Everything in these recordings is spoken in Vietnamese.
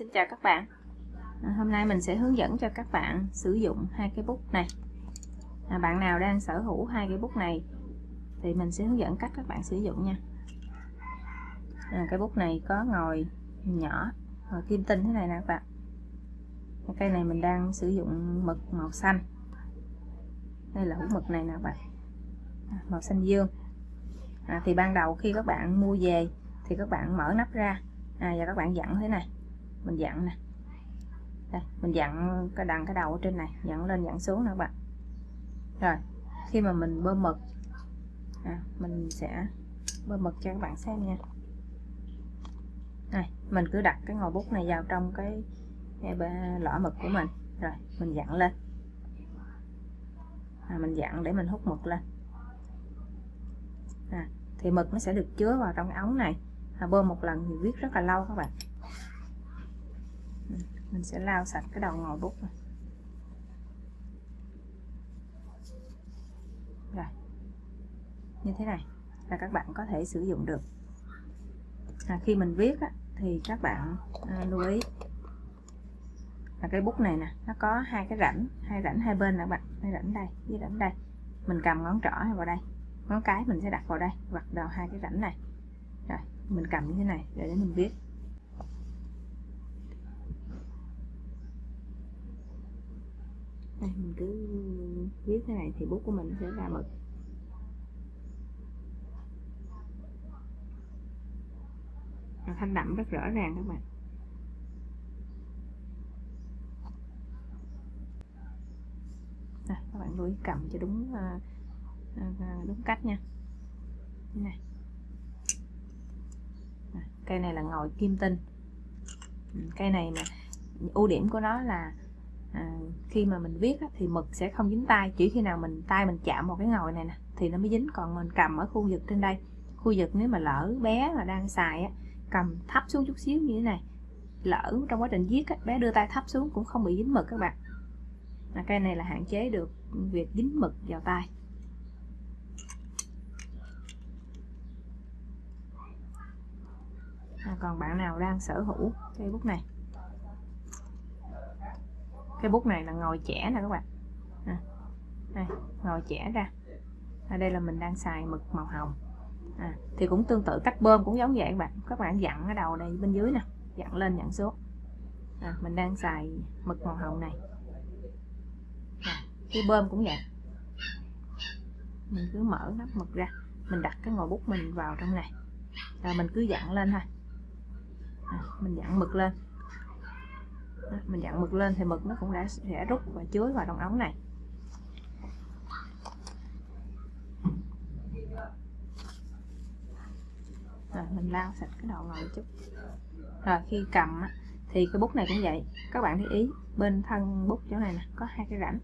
Xin chào các bạn. À, Hôm nay mình sẽ hướng dẫn cho các bạn sử dụng hai cái bút này. À, Bạn nào đang sở hữu hai cái bút này thì mình sẽ hướng dẫn cách các bạn sử dụng nha. À, Cái bút này có ngòi nhỏ ngòi kim tinh thế này nè các bạn. Cây này mình đang sử dụng mực màu xanh. Đây là hũ mực này nè các bạn. À, Màu xanh dương. À, Thì ban đầu khi các bạn mua về thì các bạn mở nắp ra. À, và các bạn dặn thế này mình dặn nè. Đây mình dặn cái đằng cái đầu ở trên này dặn lên dặn xuống nè các bạn. Rồi khi mà mình bơm mực à, mình sẽ bơm mực cho các bạn xem nha. Này mình cứ đặt cái ngòi bút này vào trong cái, cái mực của mình. Rồi mình dặn lên. À, mình dặn để mình hút mực lên. À, thì mực nó sẽ được chứa vào trong cái ống này. À, bơm một lần thì viết rất là lâu các bạn mình sẽ lau sạch cái đầu ngòi bút này. rồi. Như thế này là các bạn có thể sử dụng được. À, khi mình viết á, thì các bạn à, lưu ý. Là cái bút này nè nó có hai cái rãnh hai rãnh hai bên nè bạn. Hai rãnh đây với rãnh đây. Mình cầm ngón trỏ vào đây ngón cái mình sẽ đặt vào đây hoặc vào hai cái rãnh này. Rồi mình cầm như thế này để mình viết. Đây mình cứ viết thế này thì bút của mình sẽ ra mực thanh đậm rất rõ ràng các bạn. À, các bạn lưu ý cầm cho đúng ờ, ờ, ờ, đúng cách nha. Như này. À, cây này là ngòi kim tinh. Ừ, cây này mà ưu điểm của nó là à, khi mà mình viết á, thì mực sẽ không dính tay chỉ khi nào mình tay mình chạm vào cái ngòi này nè thì nó mới dính. Còn mình cầm ở khu vực trên đây khu vực nếu mà lỡ bé mà đang xài á, cầm thấp xuống chút xíu như thế này lỡ trong quá trình viết á, bé đưa tay thấp xuống cũng không bị dính mực các bạn. À, cây này là hạn chế được việc dính mực vào tay. À, còn bạn nào đang sở hữu cây bút này? Cái bút này là ngồi trẻ nè các bạn. À, đây, ngồi trẻ ra. À, đây là mình đang xài mực màu hồng. À, thì cũng tương tự cách bơm cũng giống vậy các bạn. Các bạn dặn ở đầu này bên dưới nè dặn lên dặn xuống. À, mình đang xài mực màu hồng này. À, cái bơm cũng vậy. Mình cứ mở nắp mực ra mình đặt cái ngòi bút mình vào trong này. Rồi mình cứ dặn lên thôi. À, mình dặn mực lên mình dặn mực lên thì mực nó cũng đã sẽ rút và chứa vào trong ống này. Rồi mình lau sạch cái đầu ngồi chút. Rồi khi cầm thì cái bút này cũng vậy. Các bạn để ý bên thân bút chỗ này nè có hai cái rãnh.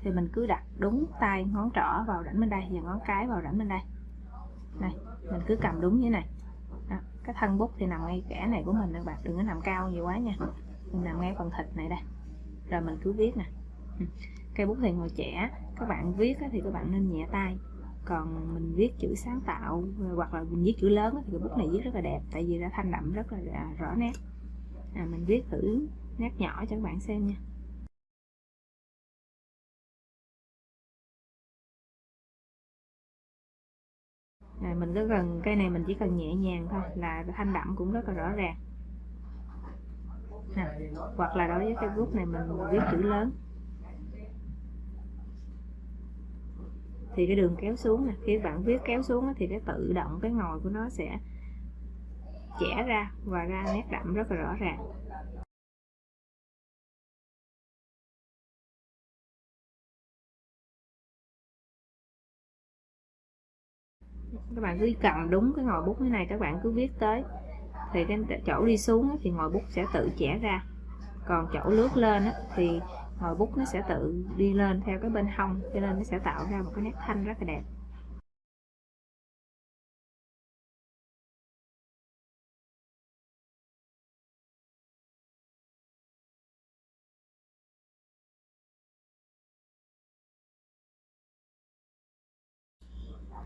Thì mình cứ đặt đúng tay ngón trỏ vào rãnh bên đây và ngón cái vào rãnh bên đây. Này mình cứ cầm đúng như thế này. Đó, cái thân bút thì nằm ngay kẻ này của mình các bạn đừng có nằm cao nhiều quá nha mình nằm ngay phần thịt này đây. Rồi mình cứ viết nè. Cây bút thì ngồi trẻ các bạn viết thì các bạn nên nhẹ tay. Còn mình viết chữ sáng tạo hoặc là mình viết chữ lớn thì cái bút này viết rất là đẹp tại vì nó thanh đậm rất là rõ nét. À, mình viết thử nét nhỏ cho các bạn xem nha. Này mình cứ cần cây này mình chỉ cần nhẹ nhàng thôi là thanh đậm cũng rất là rõ ràng nè hoặc là đối với cái bút này mình viết chữ lớn. Thì cái đường kéo xuống nè, khi bạn viết kéo xuống thì cái tự động cái ngòi của nó sẽ chẻ ra và ra nét đậm rất là rõ ràng. Các bạn cứ cầm đúng cái ngòi bút thế này các bạn cứ viết tới thì cái chỗ đi xuống thì ngòi bút sẽ tự chẻ ra. Còn chỗ lướt lên thì ngòi bút nó sẽ tự đi lên theo cái bên hông, cho nên nó sẽ tạo ra một cái nét thanh rất là đẹp.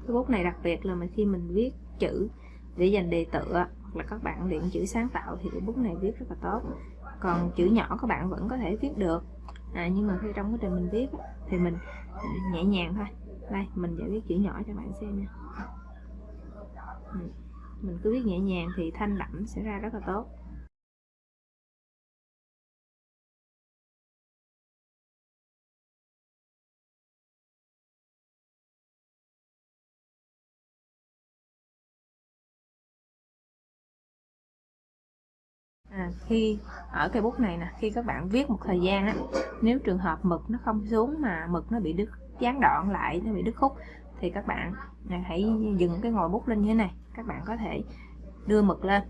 Cái bút này đặc biệt là mà khi mình viết chữ để dành đề tựa hoặc là các bạn luyện chữ sáng tạo thì cái bút này viết rất là tốt. Còn chữ nhỏ các bạn vẫn có thể viết được. À, nhưng mà khi trong quá trình mình viết thì mình à, nhẹ nhàng thôi. Đây mình sẽ viết chữ nhỏ cho bạn xem nha. Ừ, mình cứ viết nhẹ nhàng thì thanh đậm sẽ ra rất là tốt. À, khi ở cây bút này nè khi các bạn viết một thời gian á nếu trường hợp mực nó không xuống mà mực nó bị đứt gián đoạn lại nó bị đứt khúc thì các bạn à, hãy dừng cái ngòi bút lên như thế này. Các bạn có thể đưa mực lên.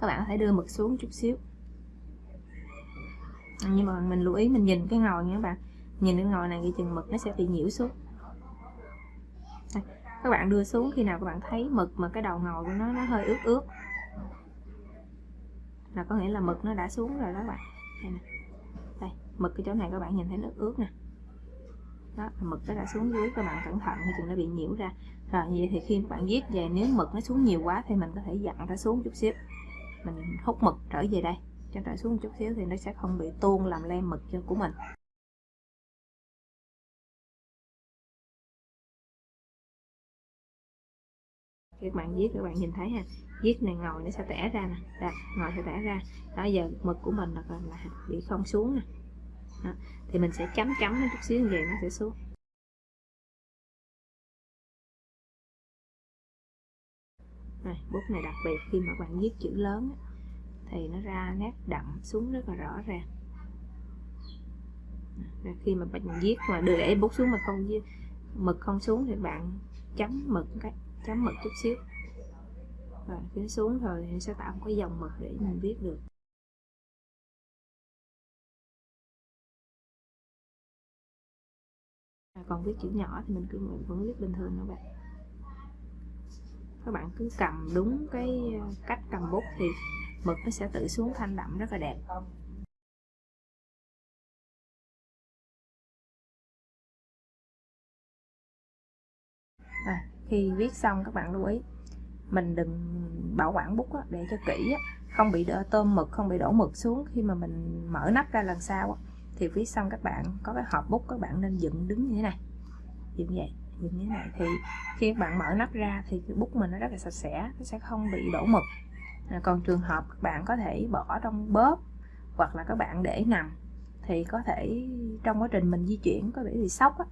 Các bạn có thể đưa mực xuống chút xíu. Nhưng mà mình lưu ý mình nhìn cái ngòi nha các bạn. Nhìn cái ngòi này cái chừng mực nó sẽ bị nhiễu xuống. Đây, các bạn đưa xuống khi nào các bạn thấy mực mà cái đầu ngòi của nó nó hơi ướt ướt có nghĩa là mực nó đã xuống rồi đó bạn. Đây, nè. đây mực cái chỗ này các bạn nhìn thấy nước ướt nè. Đó mực nó đã xuống dưới các bạn cẩn thận thì chừng nó bị nhiễu ra. Rồi vậy thì khi các bạn viết về nếu mực nó xuống nhiều quá thì mình có thể dặn nó xuống chút xíu. Mình hút mực trở về đây. Cho trở xuống chút xíu thì nó sẽ không bị tuôn làm lem mực cho của mình. Các bạn viết các bạn nhìn thấy ha. Viết này ngồi nó sẽ tẻ ra nè. Đạt, ngồi sẽ tẻ ra. Đó giờ mực của mình là, là bị không xuống nè. Đó. thì mình sẽ chấm chấm nó chút xíu về nó sẽ xuống. Này bút này đặc biệt khi mà bạn viết chữ lớn thì nó ra nét đậm xuống rất là rõ ràng. Rồi khi mà bạn viết mà đưa để bút xuống mà không mực không xuống thì bạn chấm mực cái chấm mực chút xíu. Và khiến xuống rồi thì sẽ tạo một cái dòng mực để mình viết được. À, còn viết chữ nhỏ thì mình cứ mình vẫn viết bình thường các bạn. Các bạn cứ cầm đúng cái à, cách cầm bút thì mực nó sẽ tự xuống thanh đậm, rất là đẹp. Khi viết xong các bạn lưu ý. Mình đừng bảo quản bút á, để cho kỹ á, không bị đỡ tôm mực không bị đổ mực xuống khi mà mình mở nắp ra lần sau á, thì viết xong các bạn có cái hộp bút các bạn nên dựng đứng như thế này dựng vậy dựng như thế này. Thì khi các bạn mở nắp ra thì cái bút mình nó rất là sạch sẽ nó sẽ không bị đổ mực. À, còn trường hợp các bạn có thể bỏ trong bóp hoặc là các bạn để nằm thì có thể trong quá trình mình di chuyển có thể bị sốc á,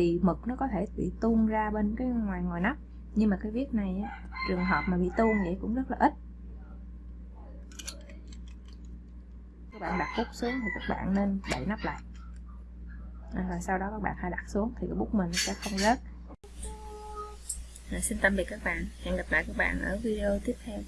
thì mực nó có thể bị tuôn ra bên cái ngoài ngoài nắp. Nhưng mà cái viết này á, trường hợp mà bị tuôn vậy cũng rất là ít. Các bạn đặt bút xuống thì các bạn nên đậy nắp lại. À, rồi sau đó các bạn hãy đặt xuống thì cái bút mình sẽ không rớt. Rồi xin tạm biệt các bạn. Hẹn gặp lại các bạn ở video tiếp theo.